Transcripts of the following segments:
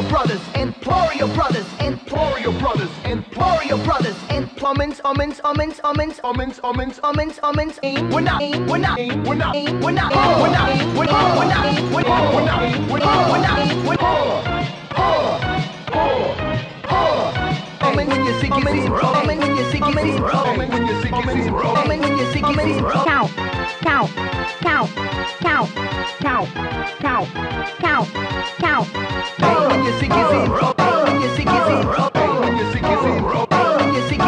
your brothers, implore your brothers, implore your brothers, implore your brothers, and plummins, ummins, ummins, ummins, ummins, ummins, ummins, ummins, aim, we're not, aim, we're not, aim, we're not, aim, we're not, aim, we're not, aim, we're not, we're not, aim, we're not, we're not, aim, we're not, we're not, aim, we're not, Umming when you see it, umming when you see it, umming when you see it, umming when you see it, cow, cow, cow, cow, cow, cow, cow, cow. Bang when you see it, bang when you see it, bang when you see it, bang when you see it.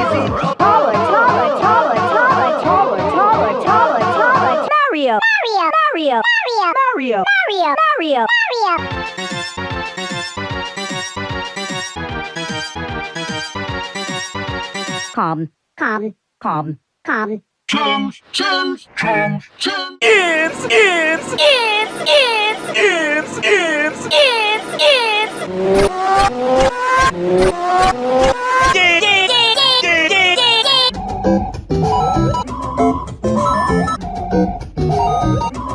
Taller, taller, taller, taller, taller, taller, taller, taller. Mario, Mario, Mario, Mario, Mario, Mario, Mario. Calm, calm, calm, calm. Chums, chums, chums, chums. It's, it's, it's, it's, it's, it's, it's, it's. Yeah,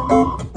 yeah,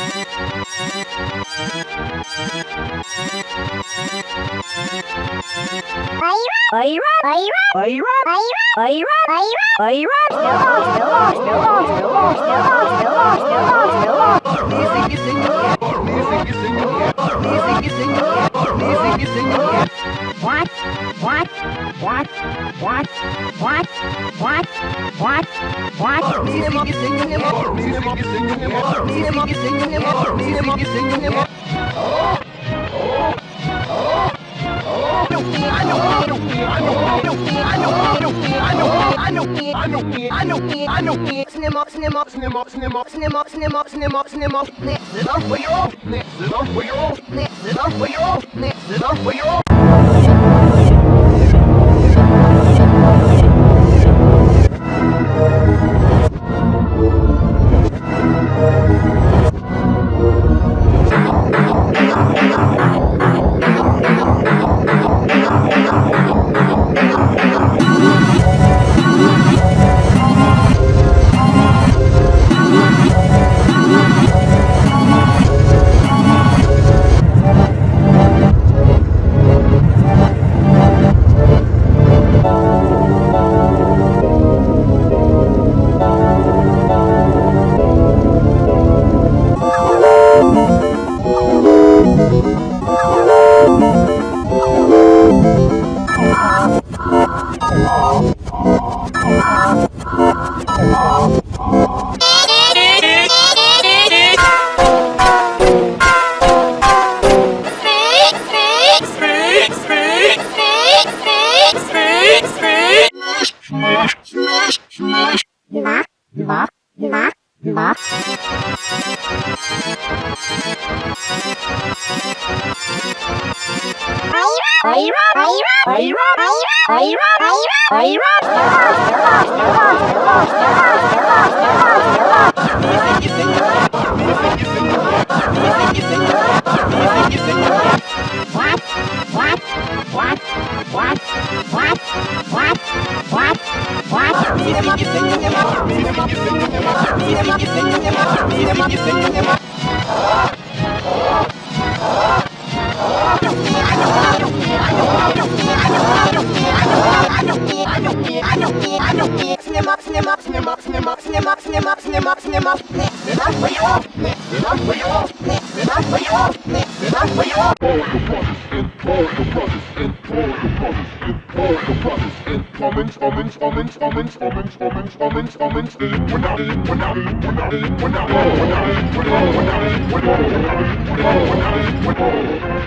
Are you up? Are you up? Are you up? Are you up? Are you up? What? What? What? What? What? What? What? What? know it, I know it, I know it, I know it. Snim up, snim up, snim up, snim up, snim up, snim up, snim up, snim up. Next it up where you're off, next it up where you're off, next it up where you're off, next it up where you're. What? What? What? What? What? What? What? What? Comments, comments, comments, comments, comments, comments, comments, comments. In, when I, in, when I, in, when I, in, when I, in, when I, in, when I, when I, in, when I, when I, in, when I, when I,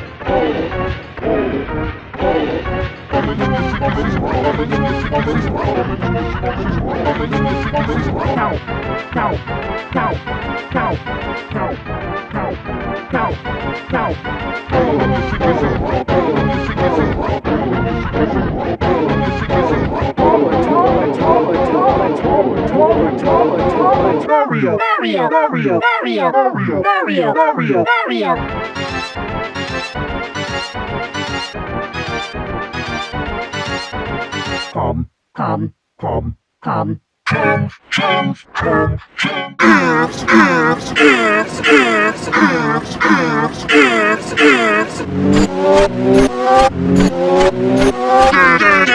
Mario, Mario, Mario, Mario, Mario, Mario, Mario, com, com, com, com. Chance, chance, chance, chance. Ifs, ifs, ifs, ifs, ifs, ifs, ifs, ifs. ifs.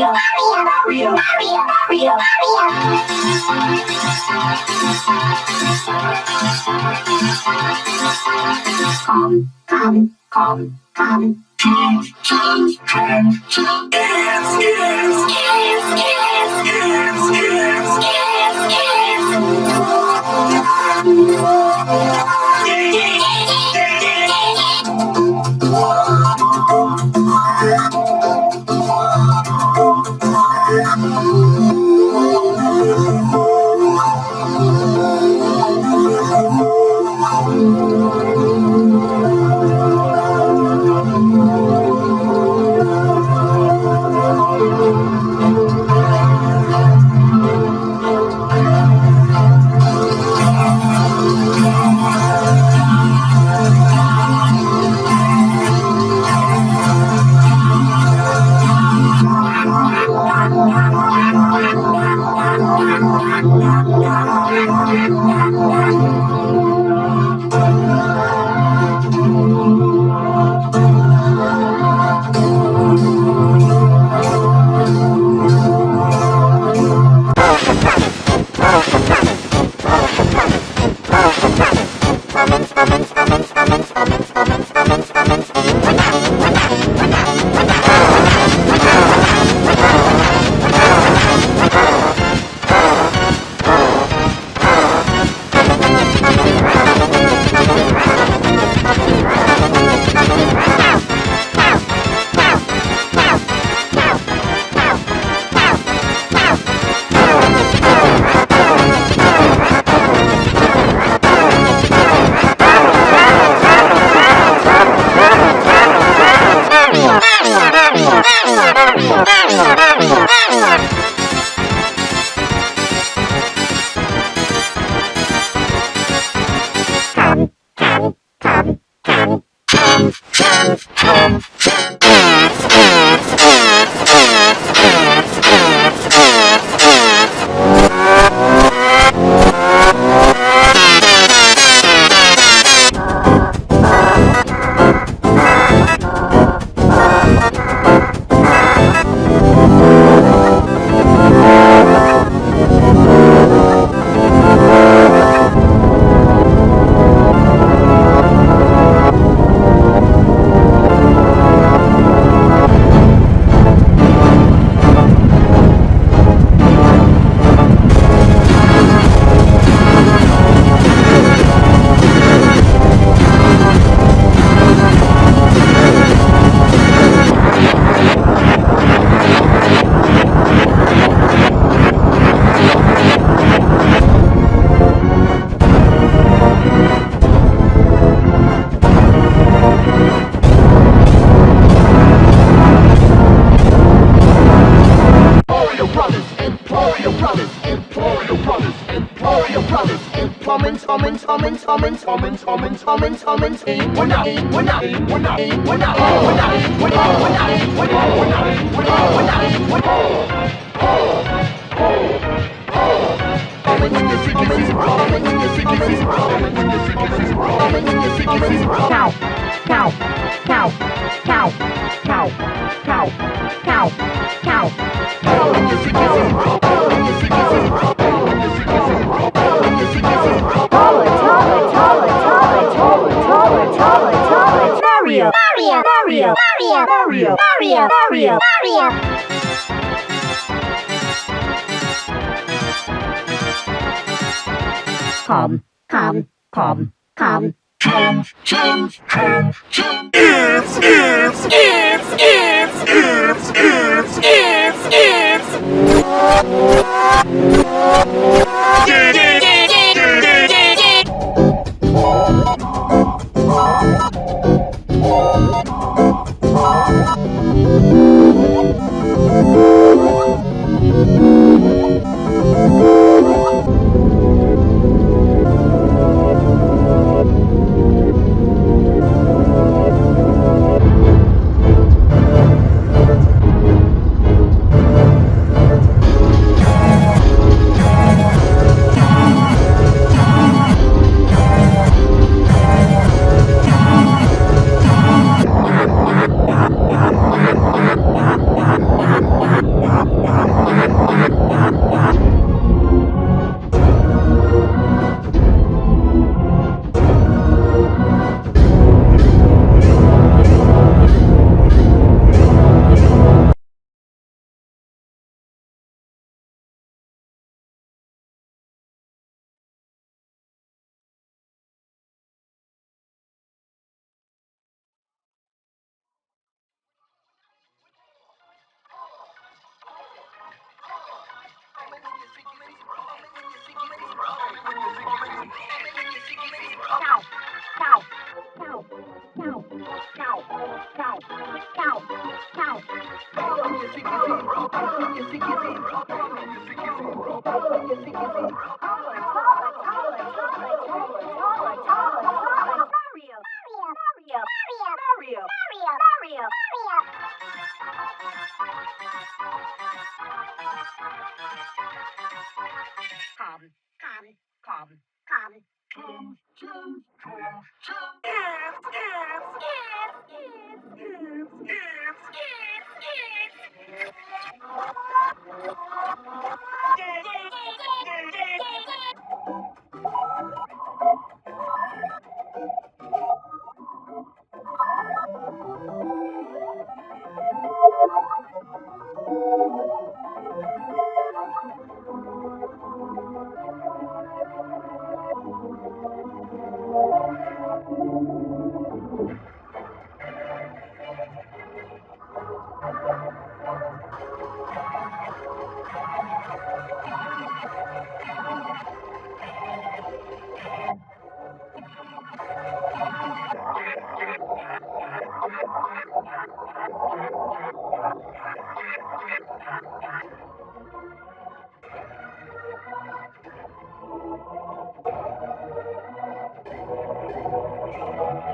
Mario, Mario, Mario, Mario, Mario, come, come, come. Change, change, change, change. Yes, yes, Yes, yes, yes, yes. yes, yes. Omens, omens, omens, aim, we're not, we're not, we're not, we're not, we're not, we're not, we're not, we're not, we're not, we're not, we're not, we're not. Omens omens, omens omens, omens in the Mario, Mario, Mario. Come. Come. calm.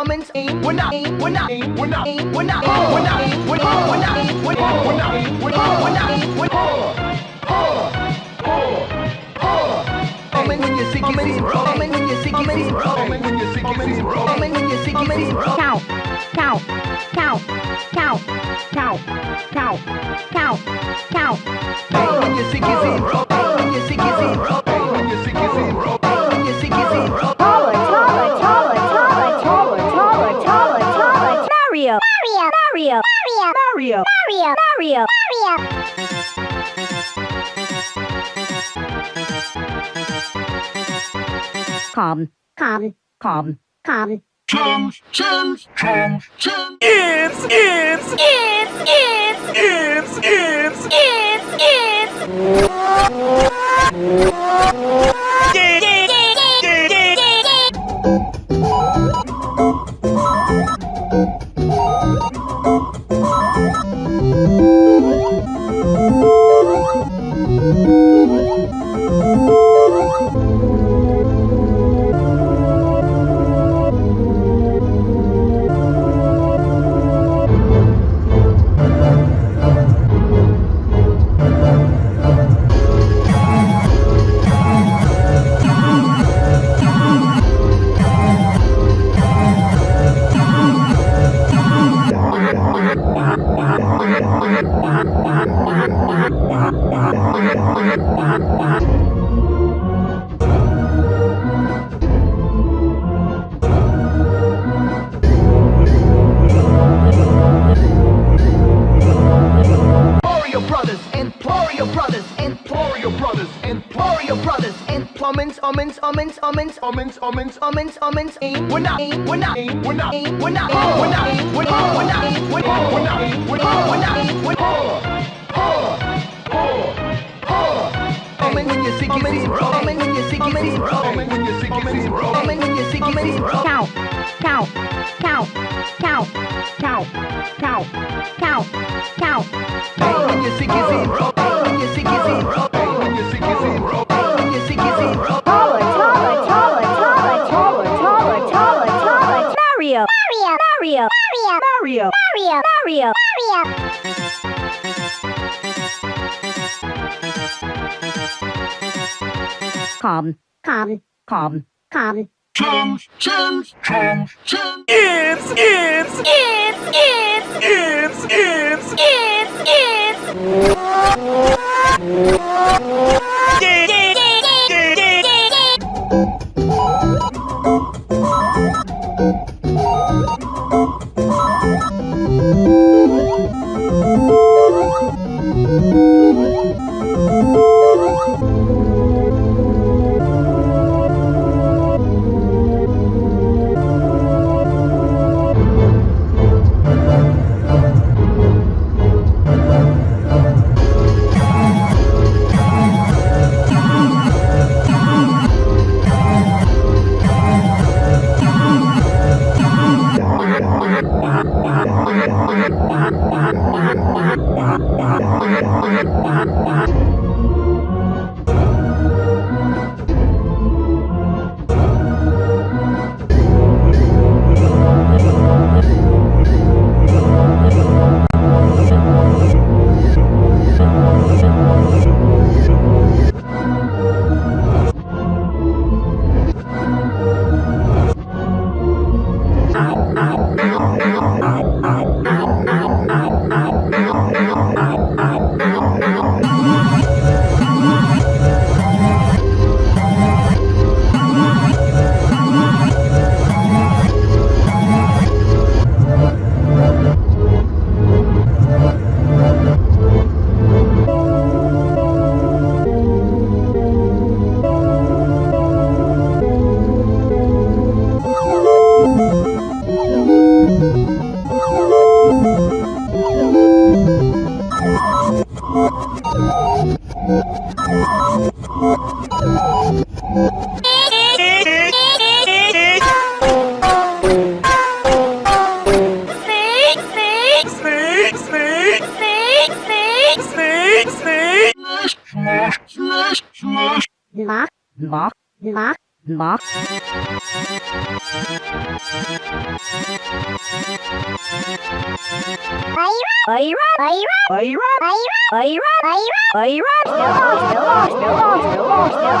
ummins, ummins, ummins, aim. We're not, aim, we're not, aim, we're not, aim, we're not, aim, we're not, aim, we're not, we're not, aim, we're not, we're not, aim, we're not, we're not, aim, we're Ummins when you ummins, ummins when you ummins, ummins when you ummins, ummins when you sick, ummins, cow, cow, cow, cow, cow, cow, cow, cow. When you sick, is calm, calm, calm, calm. Chums, chums, chums, chums. Ifs, ifs, ifs, ifs, ifs, ifs, ifs, ifs. ummins, ummins, ummins, ummins, ummins, ummins, ummins, aim. We're not, aim, we're not, aim, we're not, aim, we're not, aim, we're not, aim, we're not, we're not, aim, we're not, we're not, aim, we're not, we're not, aim, we're Ummin when sick it, it's wrong. When you're sick it, it's wrong. When you're sick it, it's wrong. When you're sick it, it's wrong. Cow, cow, cow, cow, cow, cow, cow, cow. When you're sick it, it's wrong. When you're sick it, it's wrong. When you're sick it, it's wrong. calm, calm, calm, calm. Chum, chum, chum, chum. Yes, yes. On, still on, still on, still on, still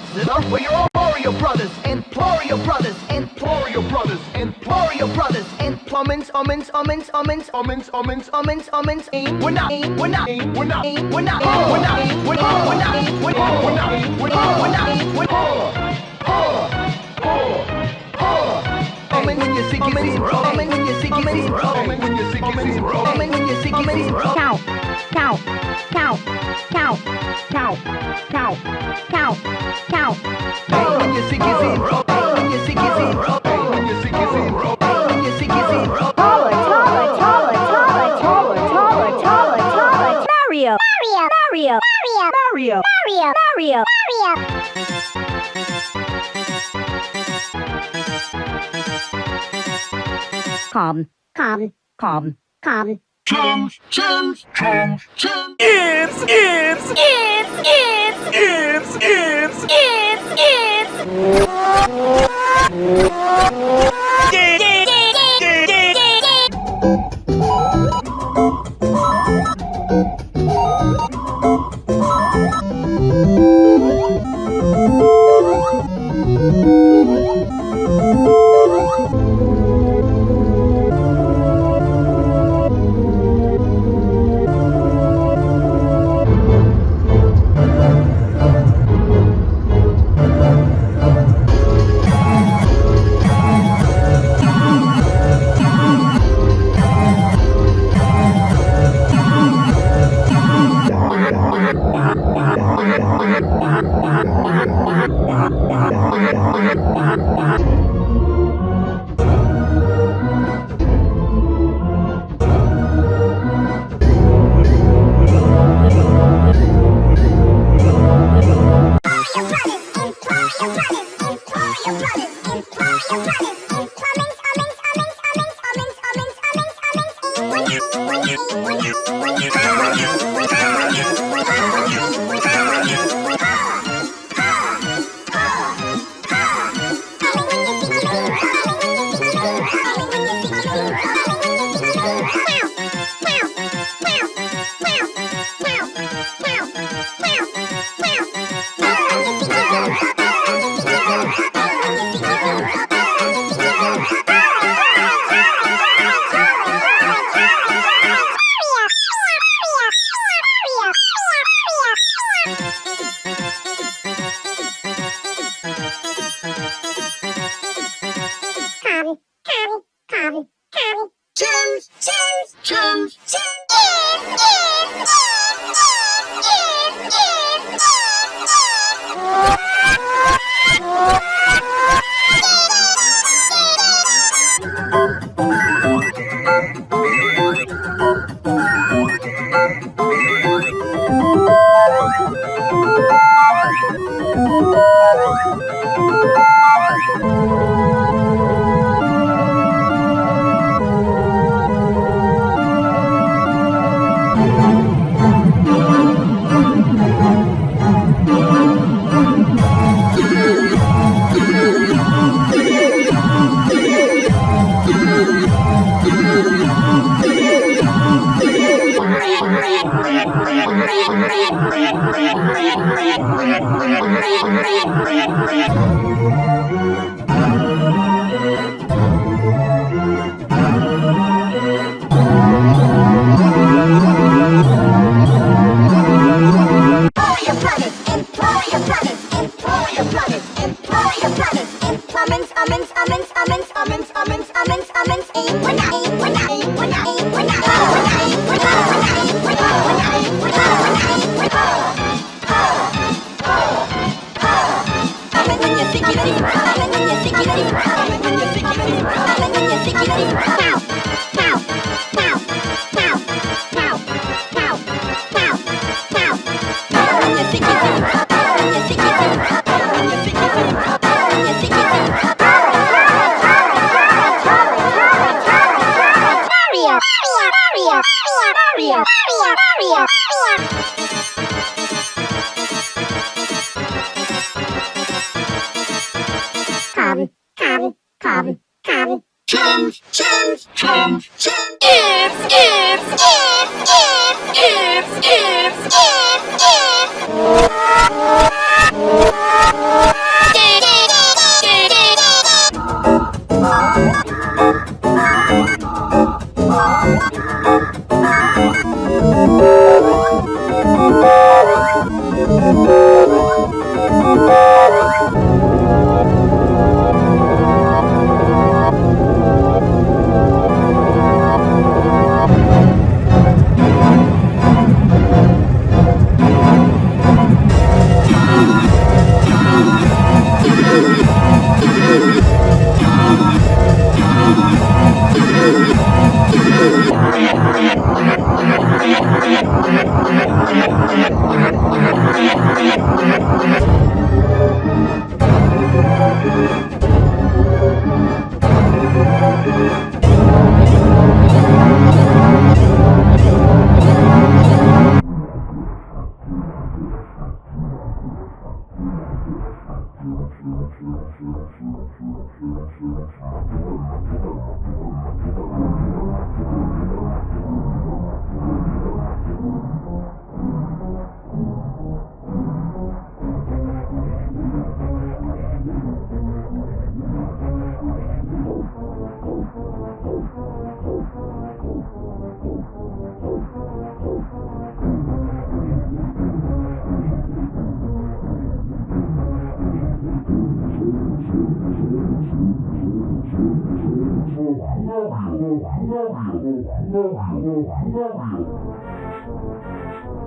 What? What? What? What? Emporio Brothers, Emporio Brothers, Emporio Brothers, Emporio Brothers, and Plummins, Ummins, Ummins, Ummins, Ummins, Ummins, Ummins, Ummins, We're not, we're not, we're not, we're not, we're not, we're not, we're not, we're not, we're not, we're not, we're not, we're not. Roman when you're sick, it's Roman when you're sick, it's Roman when you're sick, it's Roman when you're sick, it's Cow, cow, cow, cow, cow, cow, cow, cow. Roman when you're sick, it's Roman. Calm. Calm. Calm. Calm. Chums, chums, chums, chums. It's, it's, it's, it's, it's, it's, it's, it's. Cheers! Cheers! Cheers! Cheers! Aim, we're not, we're not, aim, we're not, we're not, aim, we're not, we're not, aim, we're not. Love you, love you, love you.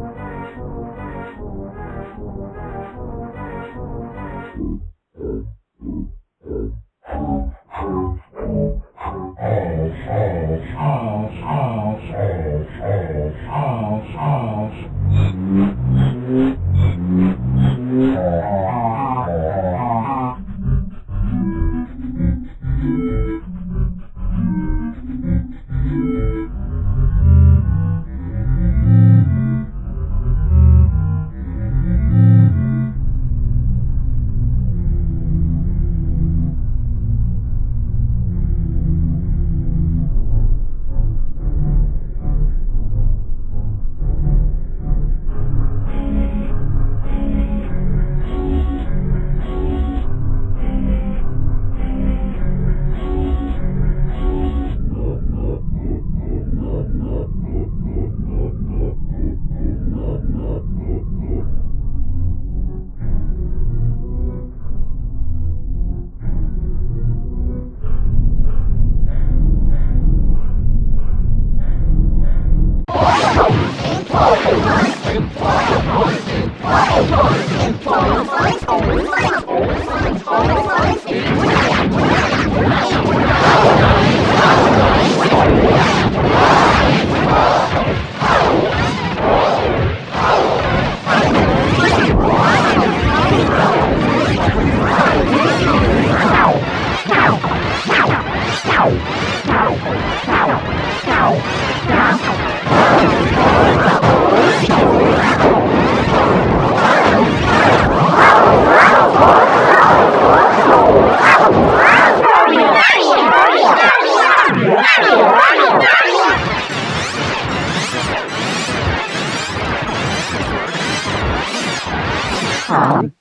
Ear,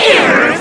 ear,